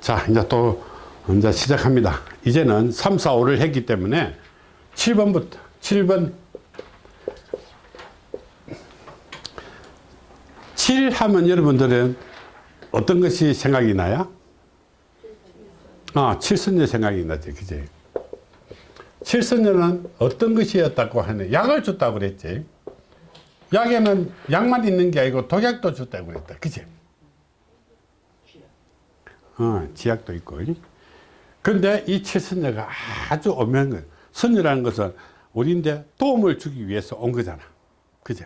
자, 이제 또, 이제 시작합니다. 이제는 3, 4, 5를 했기 때문에 7번부터, 7번. 7 하면 여러분들은 어떤 것이 생각이 나요? 아, 칠선녀 생각이 나지, 그지? 칠선녀는 어떤 것이었다고 하네. 약을 줬다고 그랬지. 약에는 약만 있는 게 아니고 독약도 줬다고 그랬다. 그지? 어, 지약도 있고. 근데 이 칠선녀가 아주 오묘한 거예요. 선녀라는 것은 우리인데 도움을 주기 위해서 온 거잖아. 그죠?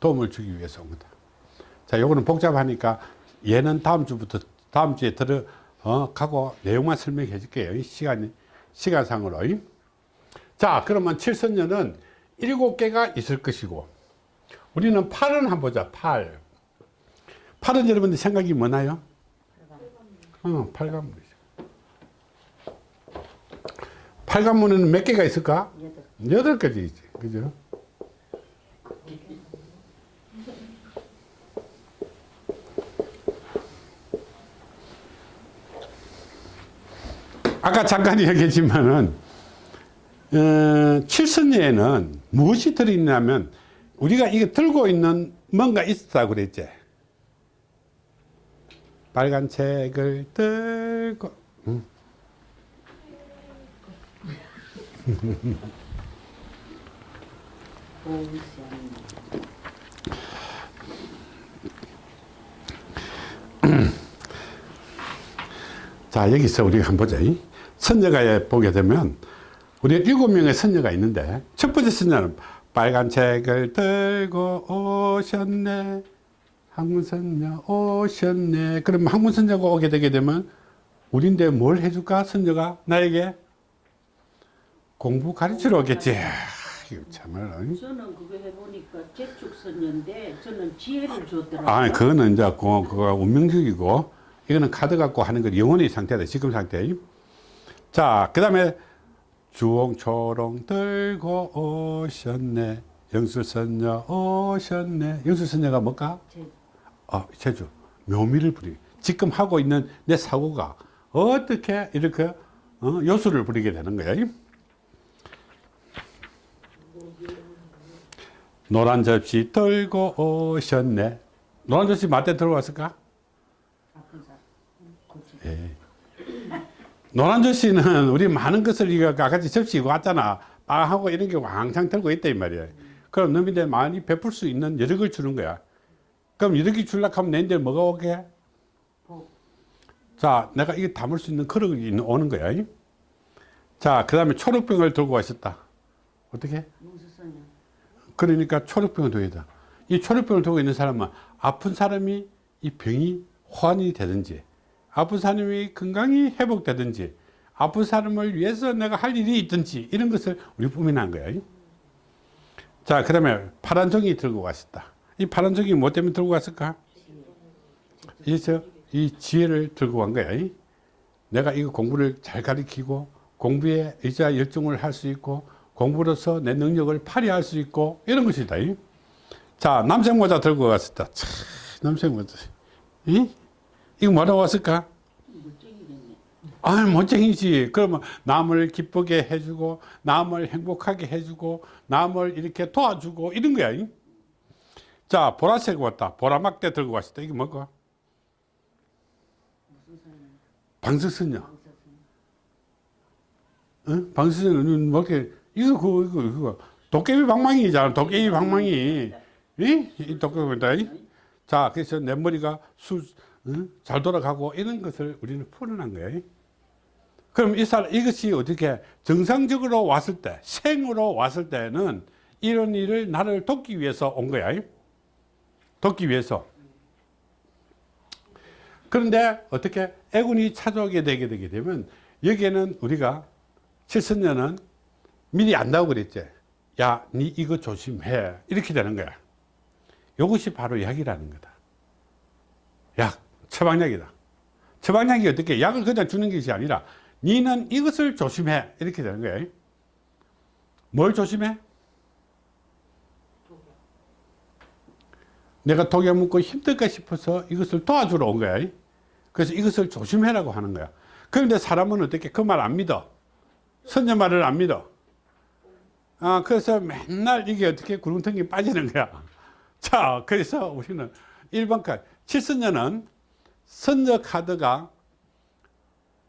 도움을 주기 위해서 온 거다. 자, 요거는 복잡하니까 얘는 다음 주부터, 다음 주에 들어, 어, 가고 내용만 설명해 줄게요. 시간, 시간상으로. 자, 그러면 칠선녀는 일곱 개가 있을 것이고, 우리는 팔은 한번 보자, 팔. 팔은 여러분들 생각이 뭐나요? 어, 팔관문이죠. 팔관문에는 몇 개가 있을까? 여덟 가지 있지. 그죠? 아까 잠깐 얘기했지만은, 어, 칠선녀에는 무엇이 들어있냐면, 우리가 이거 들고 있는 뭔가 있었다고 그랬지. 빨간 책을 들고, 응. 자, 여기서 우리가 한번 보자. 선녀가 보게 되면, 우리 일곱 명의 선녀가 있는데, 첫 번째 선녀는 빨간 책을 들고 오셨네. 항문선녀 오셨네. 그럼 항문선녀가 오게 되게 되면, 우린데 뭘 해줄까? 선녀가 나에게 공부 가르치러 오겠지. 이거 참말로. 저는 그거 해보니까 재축선녀인데 저는 지혜를 줬더라고요. 아, 그거는 이제 그거, 그거 운명적이고, 이거는 카드 갖고 하는 건 영혼의 상태다. 지금 상태. 자, 그 다음에 주홍초롱 들고 오셨네. 영수선녀 오셨네. 영수선녀가 뭘까? 제- 아, 제주. 묘미를 부리. 지금 하고 있는 내 사고가 어떻게 이렇게 어, 요술을 부리게 되는 거야. 노란 접시 들고 오셨네. 노란 접시 맞대 들고 왔을까? 아픈 사람. 고치. 예. 노란 접시는 우리 많은 것을 같이 접시 이거 왔잖아. 빵하고 이런 게 왕창 들고 있다 이 말이야. 그럼 너희들 많이 베풀 수 있는 여력을 주는 거야. 그럼 이렇게 줄락 하면 내인데 뭐가 오게? 복. 자, 내가 이게 담을 수 있는 그릇이 오는 거야. 자, 그 다음에 초록병을 들고 왔었다. 어떻게? 그러니까 초록병을 들고 있다. 이 초록병을 들고 있는 사람은 아픈 사람이 이 병이 호환이 되든지, 아픈 사람이 건강이 회복되든지, 아픈 사람을 위해서 내가 할 일이 있든지, 이런 것을 우리 뿜어낸 거야. 자, 그 다음에 파란 종이 들고 왔었다. 이 파란 종이 뭐 때문에 들고 왔을까? 이서 이 지혜를 들고 간 거야. 내가 이거 공부를 잘 가르치고 공부에 의자 열중을 할 수 있고 공부로서 내 능력을 발휘할 수 있고 이런 것이다. 자, 남색 모자 들고 왔었다. 참, 남색 모자. 이? 이거 뭐라고 왔을까? 아, 멋쟁이지. 그러면 남을 기쁘게 해주고, 남을 행복하게 해주고, 남을 이렇게 도와주고, 이런 거야. 이? 자, 보라색 왔다. 보라막대 들고. 이게 뭐고? 무슨 선녀? 방석선녀. 방사선녀. 응? 방석선녀는 뭐 이렇게, 이거, 그거, 이거, 이거. 도깨비 방망이잖아. 도깨비 방망이. 이? 이 도깨비다. 이? 자, 그래서 내 머리가 수, 응? 잘 돌아가고 이런 것을 우리는 풀어난 거야. 이? 그럼 이 사람, 이것이 어떻게 정상적으로 왔을 때, 생으로 왔을 때는 이런 일을 나를 돕기 위해서 온 거야. 이? 돕기 위해서. 그런데 어떻게 애군이 찾아오게 되게 되게 되면 여기에는 우리가 칠선녀는 미리 안다고 그랬지. 야, 니 이거 조심해. 이렇게 되는 거야. 이것이 바로 약이라는 거다. 약, 처방약이다. 처방약이 어떻게 약을 그냥 주는 것이 아니라 니는 이것을 조심해. 이렇게 되는 거야. 뭘 조심해? 내가 독약 먹고 힘들까 싶어서 이것을 도와주러 온 거야. 그래서 이것을 조심해라고 하는 거야. 그런데 사람은 어떻게 그 말 안 믿어? 선녀 말을 안 믿어. 아, 그래서 맨날 이게 어떻게 구렁텅이 빠지는 거야. 자, 그래서 우리는 1번 카드. 칠선녀는 선녀 카드가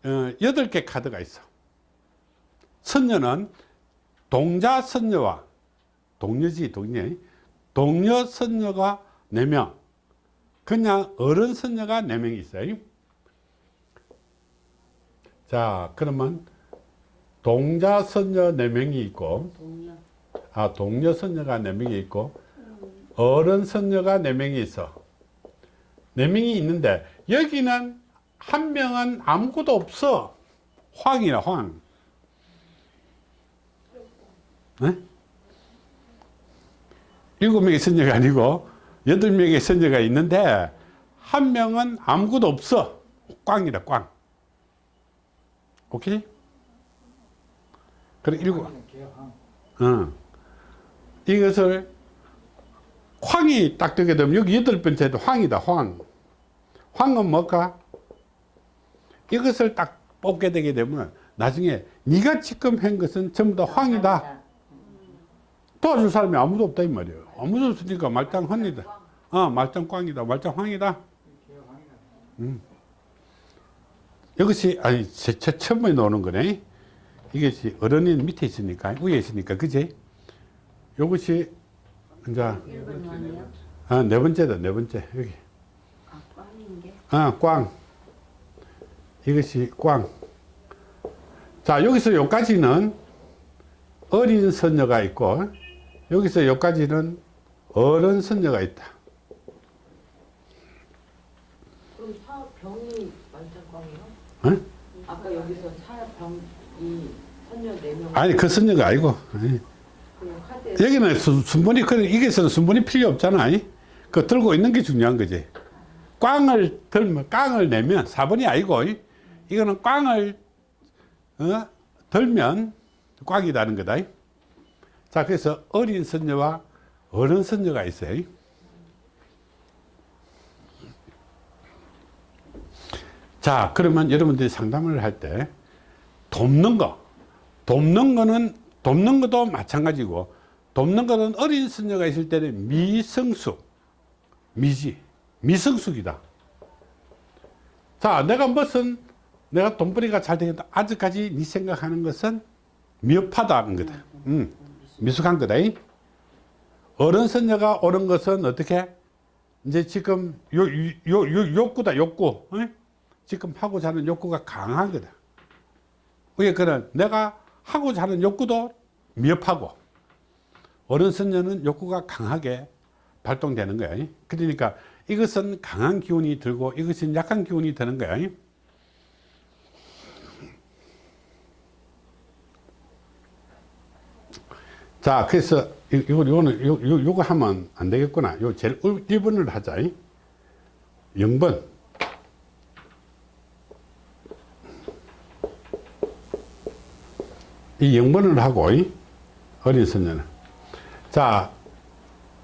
어, 8개 카드가 있어. 선녀는 동자 선녀와 동녀지, 동녀. 동녀 선녀가 4명. 그냥 어른 선녀가 4명이 있어요. 자, 그러면 동자 선녀 4명이 있고. 아, 동료 선녀가 4명이 있고, 어른 선녀가 4명이 있어. 4명이 있는데, 여기는 한 명은 아무것도 없어. 황이라, 황. 네? 일곱 명의 선녀가 아니고, 여덟 명의 선녀가 있는데, 한 명은 아무것도 없어. 꽝이다, 꽝. 오케이? 그래, 일곱. 어. 이것을 황이 딱 되게 되면 여기 여덟 번째도 황이다 황 황은 뭘까 이것을 딱 뽑게 되게 되면 나중에 네가 지금 한 것은 전부 다 황이다 도와줄 사람이 아무도 없다 이 말이에요. 아무도 없으니까? 말짱 황이다. 어 말짱 꽝이다. 말짱 황이다. 음. 이것이 아니 제, 제 처음에 나오는 거네. 이것이 어른이 밑에 있으니까 위에 있으니까 그지? 요것이 이제 1번 아니야? 아, 네 번째다 네 번째. 여기. 아, 꽝인 게. 아, 꽝. 이것이 꽝. 자, 여기서 여기까지는 어린 선녀가 있고 여기서 여기까지는 어른 선녀가 있다 그럼 사 병이 만장광이요? 어? 아까 여기서 사병 이 선녀 네명 아니 그 선녀가 아니고 아니. 여기는 수- 순번이 그래 이게서는 순번이 필요 없잖아 이? 그 들고 있는 게 중요한 거지 꽝을 들면 꽝을 내면 4번이 아니고 이? 이거는 꽝을 어? 들면 꽝이라는 거다 이? 자 그래서 어린 선녀와 어른 선녀가 있어요. 이? 자 그러면 여러분들이 상담을 할 때 돕는 거 돕는 거는 돕는 것도 마찬가지고 돕는 거는 어린 선녀가 있을 때는 미성숙 미지 미성숙이다. 자 내가 무슨 내가 돈벌이가 잘 되겠다. 아직까지 네 생각하는 것은 미흡하다는 거다. 음, 미숙한 거다 이. 어른 선녀가 옳은 것은 어떻게 이제 지금 요, 요, 요 욕구다 욕구 어? 지금 하고자 하는 욕구가 강한 거다 왜 그런 내가 하고자 하는 욕구도 미흡하고 어른 선녀는 욕구가 강하게 발동되는 거야. 그러니까 이것은 강한 기운이 들고 이것은 약한 기운이 드는 거야. 자, 그래서 이- 이거 요거는 요, 요 요거 하면 안 되겠구나. 요 제일 1번을 하자. 0번. 이 0번을 하고 이 어린 선녀는 자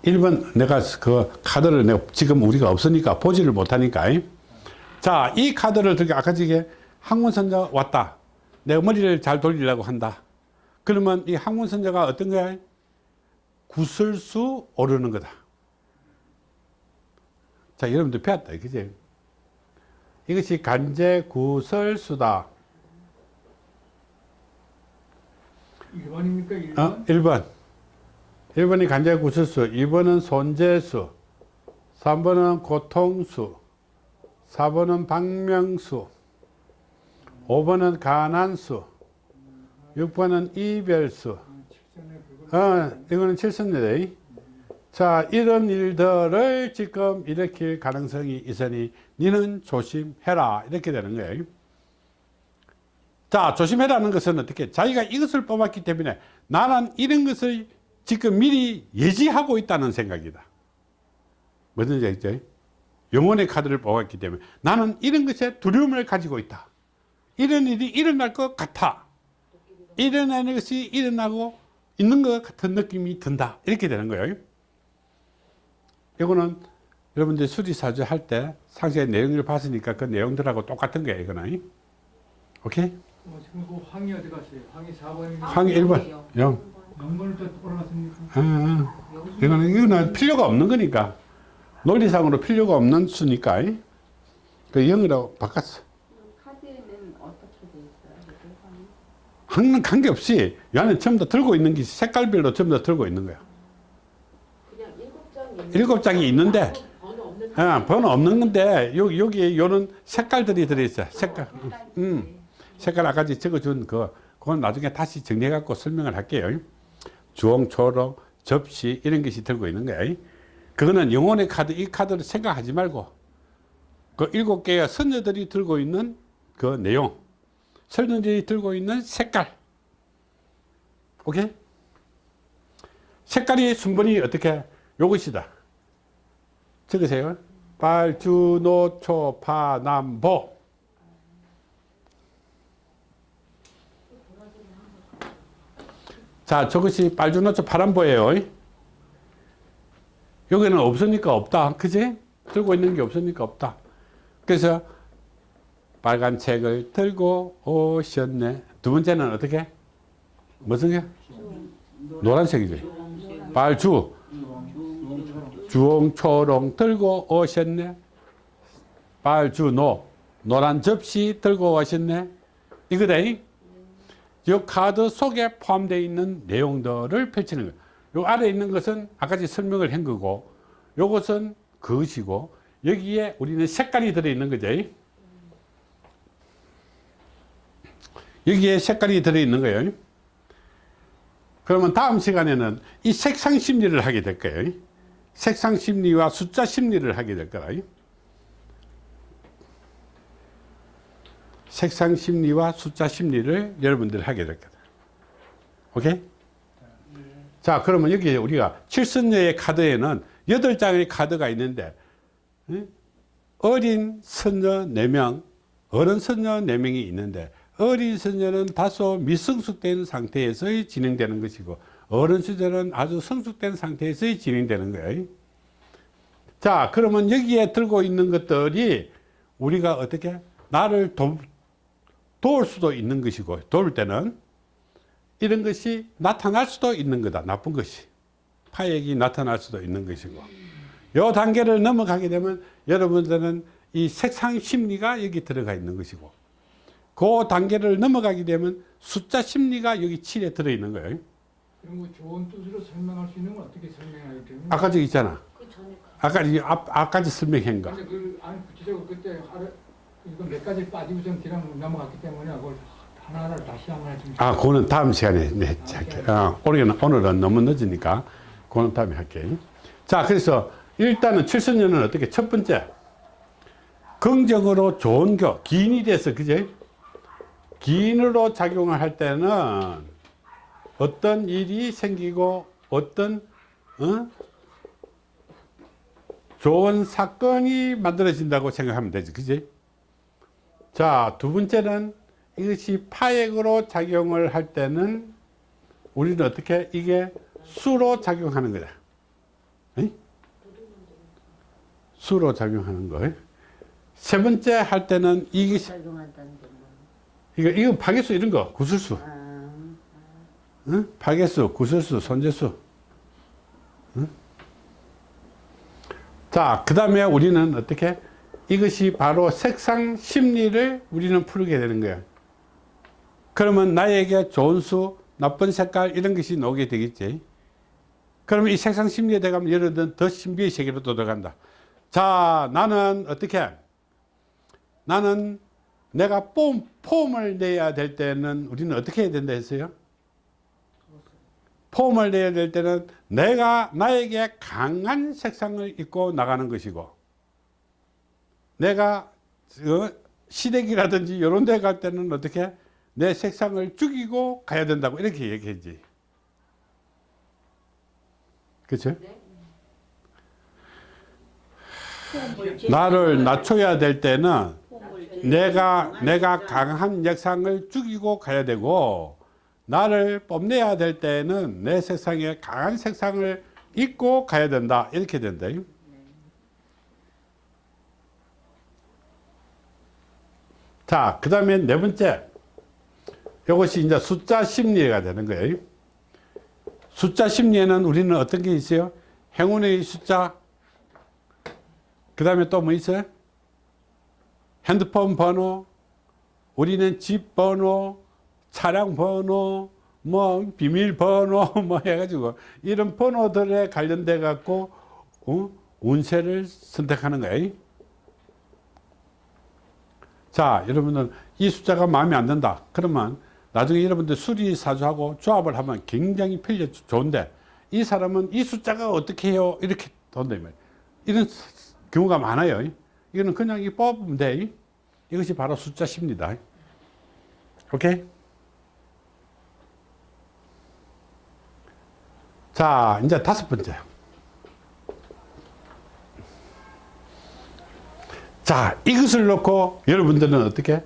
1번 내가 그 카드를 내가 지금 우리가 없으니까 보지를 못하니까 자이 카드를 들게 아까 저게 항문선녀 왔다 내가 머리를 잘 돌리려고 한다 그러면 이 항문선녀가 어떤 거야 구설수 오르는 거다 자 여러분들 배웠다 그지 이것이 간제 구설수다 1번입니까? 1번? 어? 1번. 1번이 간제 구설수, 2번은 손재수, 3번은 고통수, 4번은 박명수, 5번은 가난수, 6번은 이별수. 어, 이거는 칠선이다. 자, 이런 일들을 지금 일으킬 가능성이 있으니 니는 조심해라. 이렇게 되는 거예요. 자, 조심해라는 것은 어떻게? 자기가 이것을 뽑았기 때문에 나는 이런 것을 지금 미리 예지하고 있다는 생각이다. 뭐든지 알죠? 영혼의 카드를 뽑았기 때문에 나는 이런 것에 두려움을 가지고 있다. 이런 일이 일어날 것 같아. 일어나는 것이 일어나고 있는 것 같은 느낌이 든다. 이렇게 되는 거예요. 이거는 여러분들 수리사주 할 때 상세 내용을 봤으니까 그 내용들하고 똑같은 거예요 이거는 오케이? 어, 지금 그 황이 어디 갔어요? 황이 4번입니다. 항 1번 0 영번을 또 올라갔습니까? 아, 아. 이거는, 이거는 필요가 없는 거니까 논리상으로 필요가 없는 수니까 그 0이라고 바꿨어 카드에는 어떻게 돼 있어요? 이렇게 황이? 항은 관계없이 이 안에 전부 다 들고 있는 게 색깔별로 전부 다 들고 있는 거야 일곱 장이 있는 있는데 번호 없는 아, 번호 없는 건데 여기 여기 요런 색깔들이 들어있어. 색깔. 음. 색깔 아까 전 적어준 그 그건 나중에 다시 정리해 갖고 설명을 할게요. 주홍, 초록, 접시 이런 것이 들고 있는 거야. 그거는 영혼의 카드 이 카드를 생각하지 말고 그 일곱 개의 선녀들이 들고 있는 그 내용, 선녀들이 들고 있는 색깔. 오케이? 색깔이 순번이 어떻게 요것이다. 적으세요. 빨 주 노 초 파 남 보 자 저것이 빨주노초 파남보예요. 여기는 없으니까 없다. 그지? 들고 있는 게 없으니까 없다. 그래서 빨간 책을 들고 오셨네. 두 번째는 어떻게? 무슨 게? 노란색이지. 빨주. 주홍초롱 들고 오셨네. 빨주노 노란 접시 들고 오셨네. 이거다이. 이 카드 속에 포함되어 있는 내용들을 펼치는 거예요. 요 아래 있는 것은 아까 설명을 한 거고 요것은 그것이고 여기에 우리는 색깔이 들어있는 거죠. 여기에 색깔이 들어있는 거예요. 그러면 다음 시간에는 이 색상 심리를 하게 될 거예요. 색상 심리와 숫자 심리를 하게 될 거라. 색상 심리와 숫자 심리를 여러분들 하게 될 거다. 오케이? 자, 그러면 여기 우리가 칠선녀의 카드에는 여덟 장의 카드가 있는데, 응? 어린 선녀 4명, 어른 선녀 4명이 있는데, 어린 선녀는 다소 미성숙된 상태에서 진행되는 것이고, 어른 수제는 아주 성숙된 상태에서 진행되는 거예요. 자, 그러면 여기에 들고 있는 것들이 우리가 어떻게 나를 도, 도울 수도 있는 것이고, 도울 때는 이런 것이 나타날 수도 있는 거다. 나쁜 것이. 파액이 나타날 수도 있는 것이고. 요 단계를 넘어가게 되면 여러분들은 이 색상 심리가 여기 들어가 있는 것이고, 그 단계를 넘어가게 되면 숫자 심리가 여기 7에 들어있는 거예요. 이런 거 좋은 뜻으로 설명할 수 있는 건 어떻게 설명하기 때문에 아까 저기 있잖아. 그 아까 이 앞, 아까지 설명한 거. 근데 그 아니 구체적으로 그때 하루 이거 몇 가지 빠지고선 그냥 넘어갔기 때문에 그걸 하나하나 다시 한번 좀 아, 그거는 다음 시간에 네, 할게. 어, 오늘은, 오늘은 너무 늦으니까 그거는 다음에 할게. 자, 그래서 일단은 칠순년은 어떻게 첫 번째 긍정으로 좋은 교 기인이 돼서 그제 기인으로 작용을 할 때는 어떤 일이 생기고 어떤 어? 좋은 사건이 만들어진다고 생각하면 되지, 그지? 자, 두 번째는 이것이 파액으로 작용을 할 때는 우리는 어떻게 이게 수로 작용하는 거다. 응? 수로 작용하는 거. 세 번째 할 때는 뭐? 이거 이거 파괴수 이런 거 구술수, 아, 응? 파괴수, 구술수, 손재수. 응? 자, 그 다음에 우리는 어떻게 이것이 바로 색상 심리를 우리는 풀게 되는 거예요. 그러면 나에게 좋은 수, 나쁜 색깔 이런 것이 나오게 되겠지. 그러면 이 색상 심리에 들어가면 여러분 더 신비의 세계로 또 들어간다. 자, 나는 어떻게? 나는 내가 폼, 폼을 내야 될 때는 우리는 어떻게 해야 된다 했어요? 폼을 내야 될 때는 내가 나에게 강한 색상을 입고 나가는 것이고 내가 어, 시댁이라든지 이런 데 갈 때는 어떻게 내 색상을 죽이고 가야 된다고 이렇게 얘기했지 그렇죠? 나를 낮춰야 될 때는 내가 내가 강한 역상을 죽이고 가야 되고 나를 뽐내야 될 때에는 내 세상에 강한 색상을 입고 가야 된다 이렇게 된다 자, 그 다음에 네 번째. 이것이 이제 숫자 심리가 되는 거예요. 숫자 심리에는 우리는 어떤 게 있어요? 행운의 숫자. 그 다음에 또 뭐 있어요? 핸드폰 번호, 우리는 집 번호, 차량 번호, 뭐 비밀 번호 뭐 해가지고 이런 번호들에 관련돼 갖고 어? 운세를 선택하는 거예요. 자, 여러분들 이 숫자가 마음에 안 든다. 그러면 나중에 여러분들 수리사주하고 조합을 하면 굉장히 편리 좋은데 이 사람은 이 숫자가 어떻게 해요? 이렇게 돈다. 이런 경우가 많아요. 이거는 그냥 이 뽑으면 돼. 이것이 바로 숫자 십니다. 오케이? 자, 이제 다섯 번째. 자, 이것을 놓고 여러분들은 어떻게?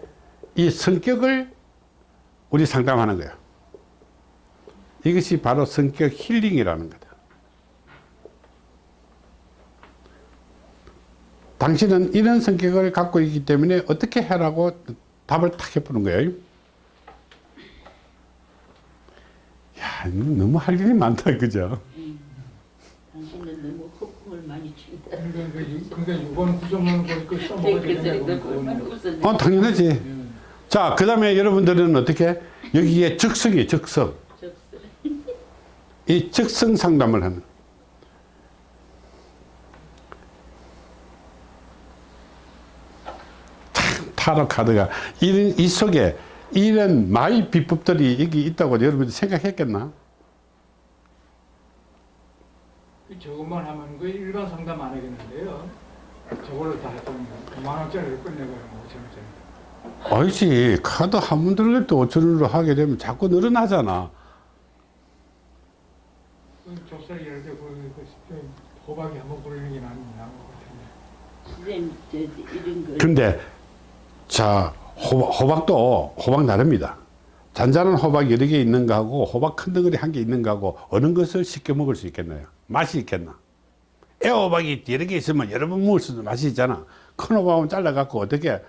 이 성격을 우리 상담하는 거예요. 이것이 바로 성격 힐링이라는 거다. 당신은 이런 성격을 갖고 있기 때문에 어떻게 해라고 답을 탁 해보는 거예요. 야, 너무 할 일이 많다, 그죠? 당신은 너무 허풍을 많이 친다. 그러니까, 이번 써먹어야 되냐고. 웃었네. 어, 당연하지. 자, 그 다음에 여러분들은 어떻게? 여기에 적성이 적성. 적스. 이 적성 상담을 하는. 참, 타로 카드가 이런, 이 속에 이런 마이 비법들이 여기 있다고 여러분들이 생각했겠나? 그 저것만 하면 그 일반 상담 안 하겠는데요. 저걸로 다 했더니 5만 원짜리를 끝내버리면 5천 원짜리. 아니지. 카드 한 번 들릴 때 5천 원으로 하게 되면 자꾸 늘어나잖아. 그 좁쌀 예를 들어 그 호박이 한번 부르는 게 나은 나은 것 같은데. 선생님 저 이런 거 근데 자 호박, 호박 도 호박 나릅니다. 잔잔한 호박 여러 개 있는 거하고 호박 큰 덩어리 한 개 있는 거하고 어느 것을 쉽게 먹을 수 있겠나요? 맛이 있겠나? 애호박이 여러 개 있으면 여러 번 먹을 수도 맛이 있잖아. 큰 호박은 잘라갖고 어떻게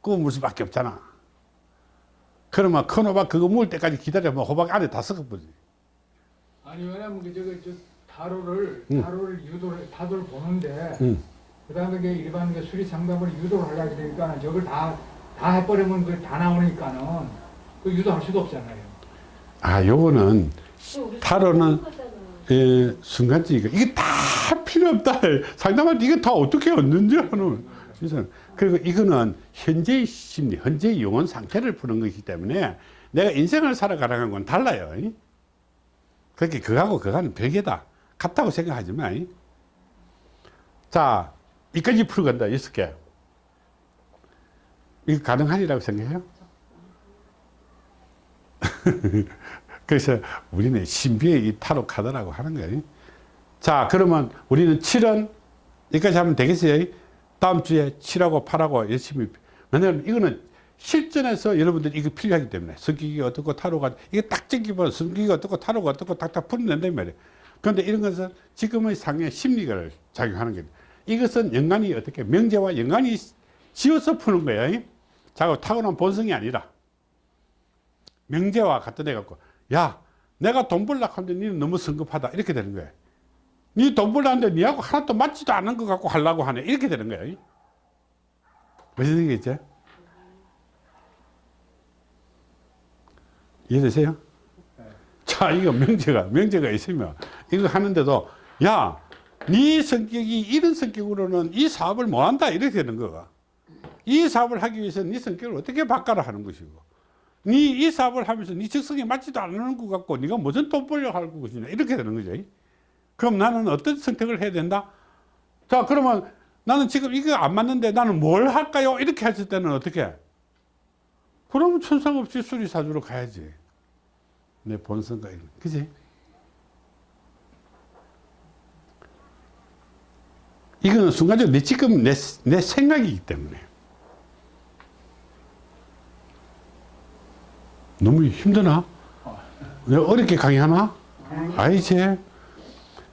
구워 먹을 수밖에 없잖아. 그러면 큰 호박 그거 먹을 때까지 기다려면 호박 안에 다 썩어버리지. 아니 왜냐면 그 저거 저 타로를 응. 타로를 유도를 타도를 보는데 응. 그다음에 그 일반 그 수리 상담을 유도를 하려고 되니까 저걸 다 다 해버리면 그 다 나오니까는 그 유도할 수도 없잖아요. 아, 요거는 타로는 예, 순간적이고 이게 다 필요 없다. 상담할 때 이거 다 어떻게 얻는지 하는. 그래서 그리고 이거는 현재의 심리, 현재의 영혼 상태를 푸는 것이기 때문에 내가 인생을 살아가는 건 달라요. 그렇게 그거하고 그거는 별개다. 같다고 생각하지 마. 자, 이까지 풀어간다. 여섯 개. 이거 가능하리라고 생각해요? 그래서 우리는 신비의 이 타로 카드라고 하는 거예요. 자, 그러면 우리는 7은 여기까지 하면 되겠어요? 다음 주에 7하고 8하고 열심히. 왜냐면 이거는 실전에서 여러분들이 이거 필요하기 때문에 성격이 어떻고 타로가 이게 딱 찍기보다 성격이 어떻고 타로가 어떻고 딱딱 풀어낸단 말이에요. 그런데 이런 것은 지금의 상의 심리를 작용하는 거예요. 이것은 연관이 어떻게 명제와 연관이 지어서 푸는 거예요. 자고 타고난 본성이 아니라 명제와 갖다 대갖고 야 내가 돈 벌려고 하는데 니는 너무 성급하다 이렇게 되는 거예요 니돈 벌려는데 니하고 하나도 맞지도 않은 것 같고 하려고 하네 이렇게 되는 거예요 무슨 얘기겠죠? 이해되세요? 자 이거 명제가 명제가 있으면 이거 하는데도 야 네 성격이 이런 성격으로는 이 사업을 못한다 이렇게 되는 거가. 이 사업을 하기 위해서는 네 성격을 어떻게 바꿔라 하는 것이고. 네이 사업을 하면서 네 적성에 맞지도 않는 것 같고 네가 무슨 돈 벌려고 할 것이냐 이렇게 되는 거죠. 그럼 나는 어떤 선택을 해야 된다? 자 그러면 나는 지금 이거 안 맞는데 나는 뭘 할까요? 이렇게 했을 때는 어떻게? 그러면 천상 없이 수리사주로 가야지. 내 본성과 이런 그지 이거는 순간적으로 내 지금 내, 내 생각이기 때문에. 너무 힘드나? 내가 어렵게 강의하나? 아니지?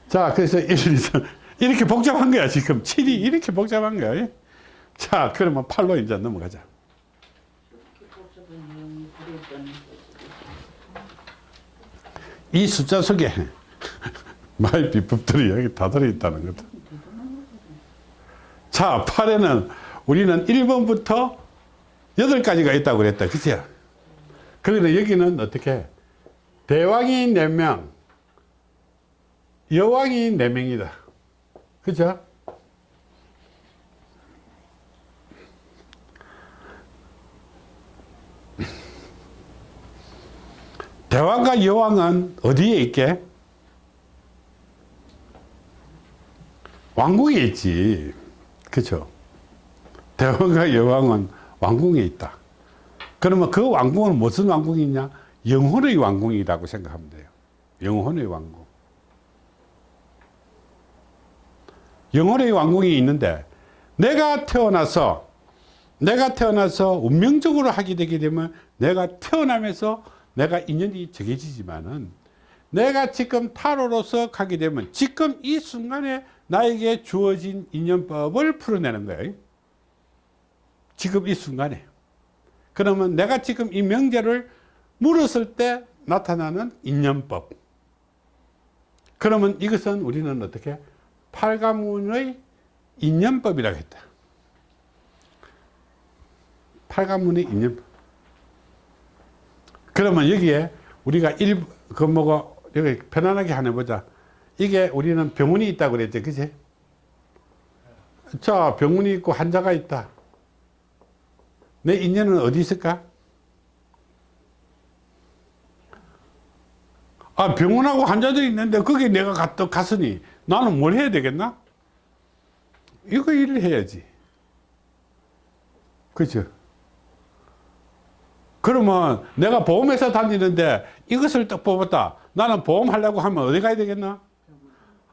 자 그래서 1, 2, 3 이렇게 복잡한 거야 지금. 7이 이렇게 복잡한 거야. 예? 자 그러면 8로 이제 넘어가자. 이 숫자 속에 마의 비법들이 여기 다 들어있다는 거다. 자, 8에는 우리는 1번부터 8가지가 있다고 그랬다. 그치? 그런데 여기는 어떻게? 대왕이 4명, 여왕이 4명이다. 그죠? 대왕과 여왕은 어디에 있게? 왕궁에 있지. 그죠? 대왕과 여왕은 왕궁에 있다. 그러면 그 왕궁은 무슨 왕궁이냐? 영혼의 왕궁이라고 생각하면 돼요. 영혼의 왕궁. 영혼의 왕궁이 있는데 내가 태어나서 내가 태어나서 운명적으로 하게 되게 되면 내가 태어나면서 내가 인연이 정해지지만은 내가 지금 타로로서 가게 되면 지금 이 순간에 나에게 주어진 인연법을 풀어내는 거예요. 지금 이 순간에. 그러면 내가 지금 이 명제를 물었을 때 나타나는 인연법. 그러면 이것은 우리는 어떻게? 팔가문의 인연법이라고 했다. 팔가문의 인연법. 그러면 여기에 우리가 일, 그 뭐가, 여기 편안하게 하나 보자. 이게 우리는 병원이 있다고 그랬죠. 그지? 자, 병원이 있고 환자가 있다. 내 인연은 어디 있을까? 아, 병원하고 환자들이 있는데 거기 내가 갔, 갔으니 나는 뭘 해야 되겠나? 이거 일을 해야지. 그죠? 그러면 내가 보험회사 다니는데 이것을 딱 뽑았다. 나는 보험 하려고 하면 어디 가야 되겠나?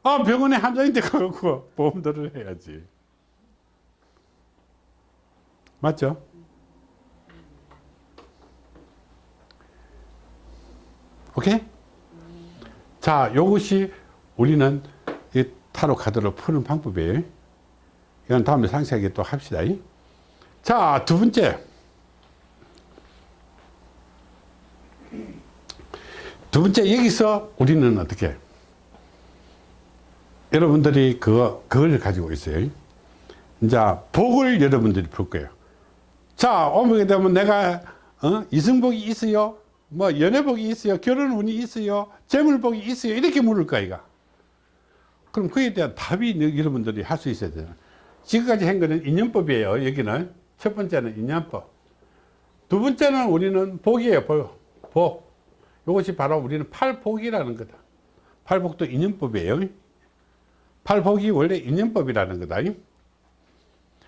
아, 병원에 환자인데 가고 보험들을 해야지. 맞죠? 오케이? 자, 요것이 우리는 이 타로 카드를 푸는 방법이에요. 이건 다음에 상세하게 또 합시다. 자, 두 번째. 두 번째, 여기서 우리는 어떻게? 여러분들이 그거, 그걸 가지고 있어요. 이제 복을 여러분들이 풀 거예요. 자, 오게 되면 내가, 어? 이승복이 있어요? 뭐, 연애복이 있어요? 결혼운이 있어요? 재물복이 있어요? 이렇게 물을 거야. 그럼 그에 대한 답이 여러분들이 할 수 있어야 돼요. 지금까지 한 거는 인연법이에요, 여기는. 첫 번째는 인연법. 두 번째는 우리는 복이에요, 복. 복. 이것이 바로 우리는 팔복이라는 거다. 팔복도 인연법이에요. 팔복이 원래 인연법이라는 거다.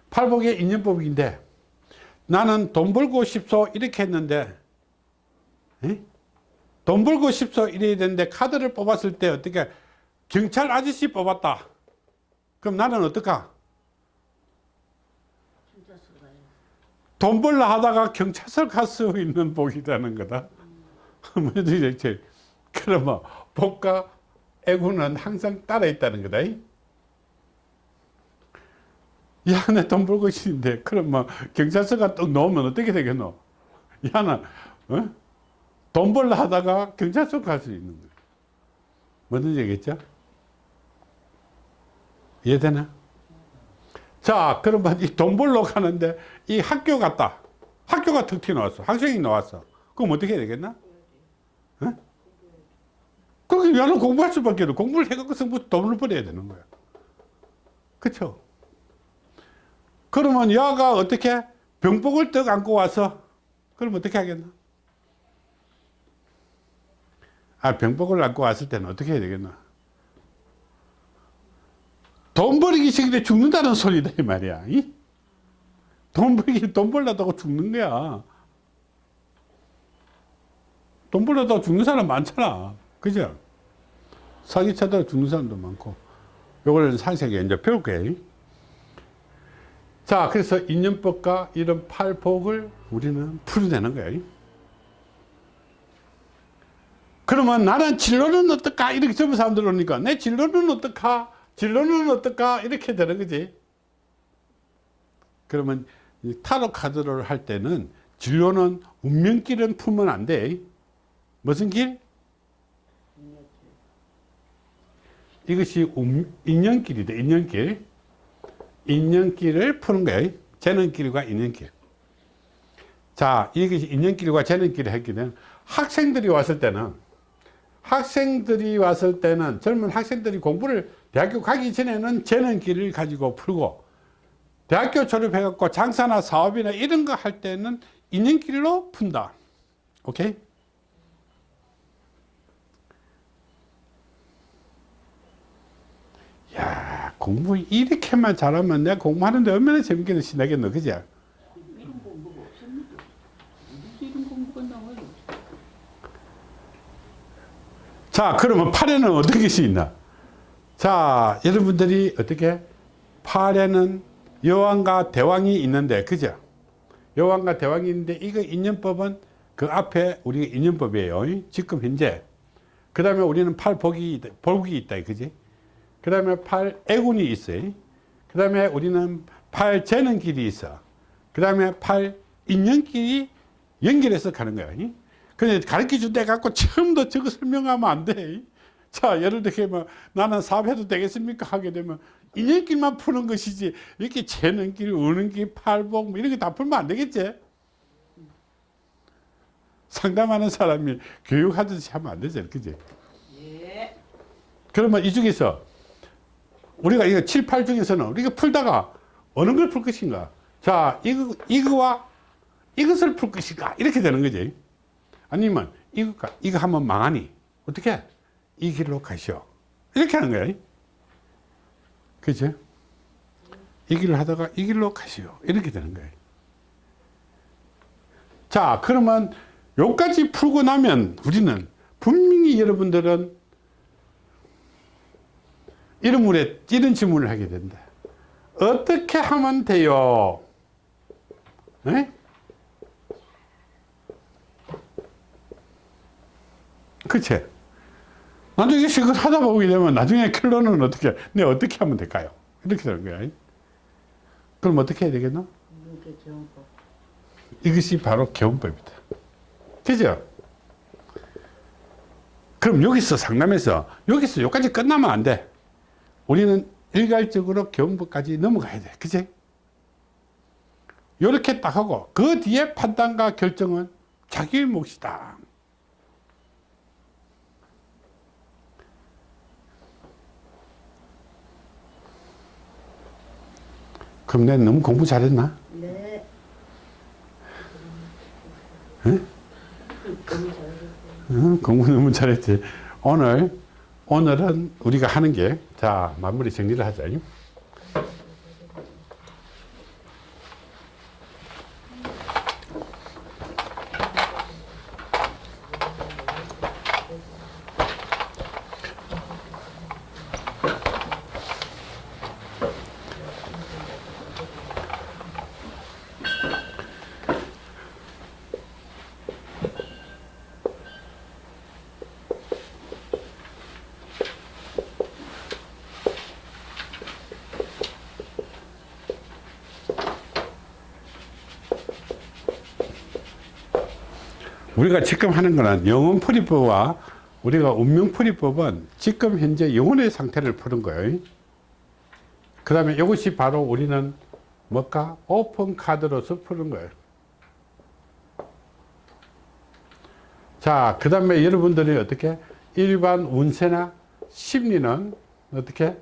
팔복의 인연법인데 나는 돈 벌고 싶소 이렇게 했는데 에? 돈 벌고 싶소 이래야 되는데 카드를 뽑았을 때 어떻게 경찰 아저씨 뽑았다. 그럼 나는 어떡하? 돈 벌라 하다가 경찰서 갈 수 있는 복이라는 거다. 뭐지 그러면 복과 애구는 항상 따라 있다는 거다. 야, 내돈 벌고 싶은데, 그러면 경찰서가 또 넣으면 어떻게 되겠노? 야, 나, 어? 돈 벌라 하다가 경찰서 갈 수 있는 거야. 뭐든지 알겠죠? 이해되나? 자, 그러면 이 돈 벌러 가는데 이 학교 갔다. 학교가 턱 튀어나왔어. 학생이 나왔어. 그럼 어떻게 되겠나? 어? 그럼 야는 공부할 수밖에 없어. 공부를 해갖고 성부 돈을 벌어야 되는 거야. 그쵸? 그러면 야가 어떻게 병복을 떡 안고 와서 그럼 어떻게 하겠나? 아, 병복을 안고 왔을 때는 어떻게 해야 되겠나? 돈 벌기 싫은데 죽는다는 소리다 이 말이야. 이? 돈 벌기 돈 벌려다가 죽는 거야. 돈 벌려다가 죽는 사람 많잖아. 그죠? 사기쳐다가 죽는 사람도 많고. 요걸 상세하게 이제 배울 거예요. 자, 그래서 인연법과 이런 팔복을 우리는 풀어내는 거예요. 그러면 나는 진로는 어떨까? 이렇게 젊은 사람들 오니까 내 진로는 어떨까? 진로는 어떨까? 이렇게 되는 거지. 그러면 타로 카드를 할 때는 진로는 운명길은 풀면 안 돼. 무슨 길? 이것이 음, 인연길이다. 인연길. 인연길을 푸는 거예요. 재능길과 인연길. 자, 이것이 인연길과 재능길을 했기 때문에 학생들이 왔을 때는 학생들이 왔을 때는 젊은 학생들이 공부를 대학교 가기 전에는 재능길을 가지고 풀고 대학교 졸업해갖고 장사나 사업이나 이런 거 할 때는 인연길로 푼다. 오케이? 야 공부 이렇게만 잘하면 내가 공부하는데 얼마나 재밌게 신나겠노 그지? 이런 공부가 없습니다. 이런 공부가 나와요? 자 그러면 팔에는 어떤 것이 있나 자 여러분들이 어떻게 팔에는 여왕과 대왕이 있는데 그죠 여왕과 대왕이 있는데 이거 인연법은 그 앞에 우리가 인연법이에요 지금 현재 그 다음에 우리는 팔복이 복이 있다 그지 그 다음에 팔 애군이 있어요 그 다음에 우리는 팔 재는 길이 있어 그 다음에 팔 인연길이 연결해서 가는 거야 근데 가르쳐 줄때 갖고 처음부터 저거 설명하면 안 돼. 자, 예를 들면 나는 사업해도 되겠습니까? 하게 되면 인연길만 푸는 것이지 이렇게 재는 길, 우는 길, 팔복 뭐 이런 거다 풀면 안 되겠지? 상담하는 사람이 교육하듯이 하면 안 되지, 그지? 예. 그러면 이 중에서 우리가 이거 7, 8 중에서는 우리가 풀다가 어느 걸 풀 것인가? 자, 이거, 이거와 이것을 풀 것인가? 이렇게 되는 거지. 아니면 이거, 이거 하면 망하니? 어떻게? 이 길로 가시오. 이렇게 하는 거야. 그죠? 이 길을 하다가 이 길로 가시오. 이렇게 되는 거예요. 자, 그러면 요까지 풀고 나면 우리는 분명히 여러분들은 이런 물에 이런 질문을 하게 된다. 어떻게 하면 돼요? 네? 그치? 나중에 이걸 하다 보게 되면 나중에 결론은 어떻게, 내 어떻게 하면 될까요? 이렇게 되는 거야. 그럼 어떻게 해야 되겠나? 이것이 바로 개운법이다. 그죠? 그럼 여기서 상담해서 여기서 여기까지 끝나면 안 돼. 우리는 일괄적으로 개운법까지 넘어가야 돼. 그지? 이렇게 딱 하고 그 뒤에 판단과 결정은 자기 몫이다. 그럼 내가 너무 공부 잘했나? 네. 응? 응, 공부 너무 잘했지. 오늘, 오늘은 우리가 하는 게, 자, 마무리 정리를 하자. 우리가 지금 하는 거는 영혼 풀이법과 우리가 운명 풀이법은 지금 현재 영혼의 상태를 푸는 거예요. 그 다음에 이것이 바로 우리는 뭘까? 오픈 카드로서 푸는 거예요. 자, 그 다음에 여러분들이 어떻게? 일반 운세나 심리는 어떻게?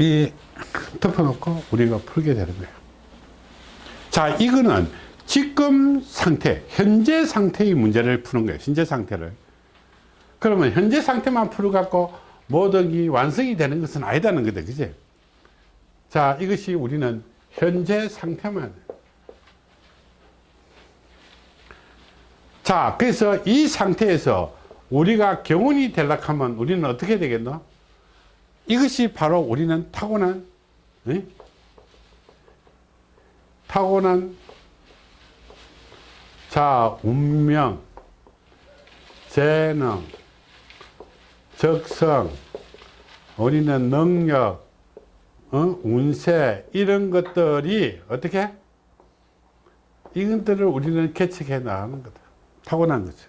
이 덮어놓고 우리가 풀게 되는 거예요. 자, 이거는 지금 상태, 현재 상태의 문제를 푸는 거예요. 현재 상태를. 그러면 현재 상태만 풀어 갖고 모든 게 완성이 되는 것은 아니다는 거다. 그지? 자, 이것이 우리는 현재 상태만. 자, 그래서 이 상태에서 우리가 경운이 되려고 하면 우리는 어떻게 되겠노? 이것이 바로 우리는 타고난 예? 타고난 자 운명 재능 적성 우리는 능력 어? 운세 이런 것들이 어떻게 이것들을 우리는 개척해 나가는 거다. 타고난 거죠.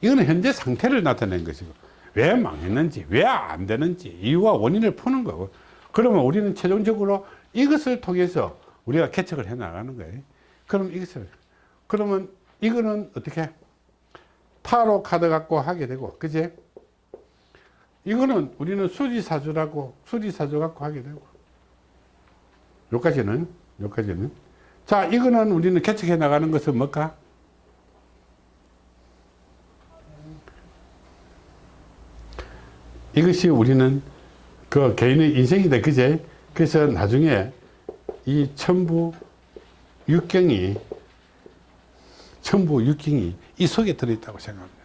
이거는 현재 상태를 나타낸 것이고 왜 망했는지 왜 안 되는지 이유와 원인을 푸는 거고 그러면 우리는 최종적으로 이것을 통해서 우리가 개척을 해 나가는 거예요. 그럼 이것을 그러면 이거는 어떻게 타로 카드 갖고 하게 되고 그지? 이거는 우리는 수리사주라고 수리사주 갖고 하게 되고 여기까지는 여기까지는 자 이거는 우리는 개척해 나가는 것은 뭘까? 이것이 우리는 그 개인의 인생이다 그제? 그래서 나중에 이 천부 육경이 천부 육경이 이 속에 들어있다고 생각합니다.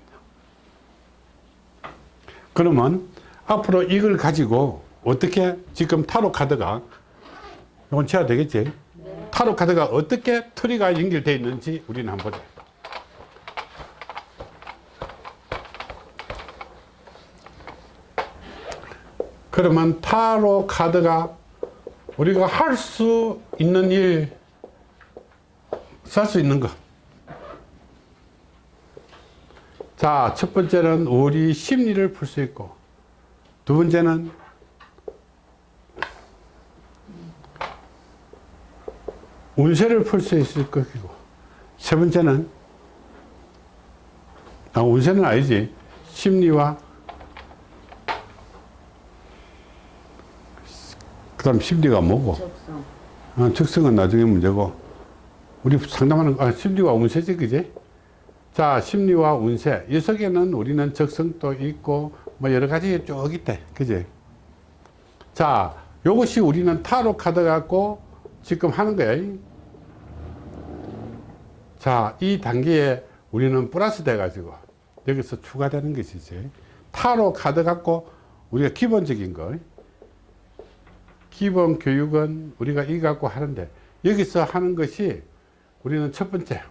그러면 앞으로 이걸 가지고 어떻게 지금 타로 카드가 이건 쳐야 되겠지? 타로 카드가 어떻게 트리가 연결되어 있는지 우리는 한번 보자 그러면 타로 카드가 우리가 할 수 있는 일, 살 수 있는 것. 자, 첫 번째는 우리 심리를 풀 수 있고, 두 번째는 운세를 풀 수 있을 것이고, 세 번째는, 아, 운세는 아니지. 심리와 그 다음 심리가 뭐고? 적성. 어, 적성은 나중에 문제고. 우리 상담하는 거, 아, 심리와 운세지 그지? 자 심리와 운세. 이 속에는 우리는 적성도 있고 뭐 여러 가지 쭉 있대 그지? 자 요것이 우리는 타로 카드 갖고 지금 하는 거야 자이 단계에 우리는 플러스 돼 가지고 여기서 추가되는 것이 지 타로 카드 갖고 우리가 기본적인 거 기본 교육은 우리가 이 갖고 하는데 여기서 하는 것이 우리는 첫 번째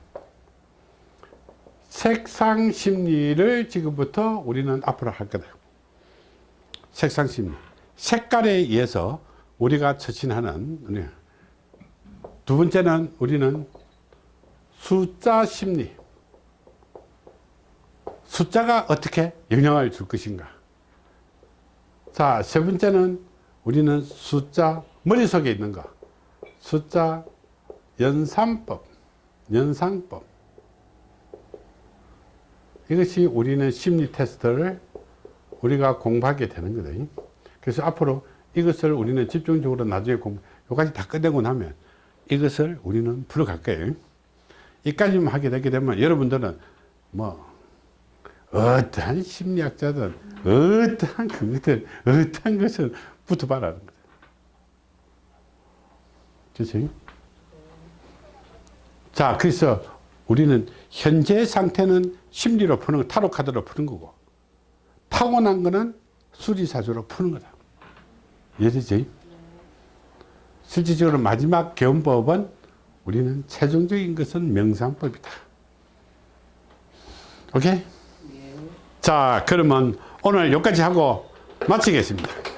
색상 심리를 지금부터 우리는 앞으로 할 거다. 색상 심리. 색깔에 의해서 우리가 처신하는. 두 번째는 우리는 숫자 심리. 숫자가 어떻게 영향을 줄 것인가. 자, 세 번째는 우리는 숫자 머릿속에 있는 거 숫자 연산법 연상법. 이것이 우리는 심리 테스트를 우리가 공부하게 되는 거다. 그래서 앞으로 이것을 우리는 집중적으로 나중에 공부 여기까지 다 끝내고 나면 이것을 우리는 풀어갈 거예요. 이까지만 하게 되게 되면 여러분들은 뭐 어떠한 심리학자든 어떠한 그것들 어떠한 것을 붙어봐라는 거죠. 그렇지? 자, 그래서 우리는 현재 상태는 심리로 푸는 거, 타로 카드로 푸는 거고, 타고난 거는 수리사주로 푸는 거다. 이해되지? 실질적으로 마지막 견법은 우리는 최종적인 것은 명상법이다. 오케이? 자, 그러면 오늘 여기까지 하고 마치겠습니다.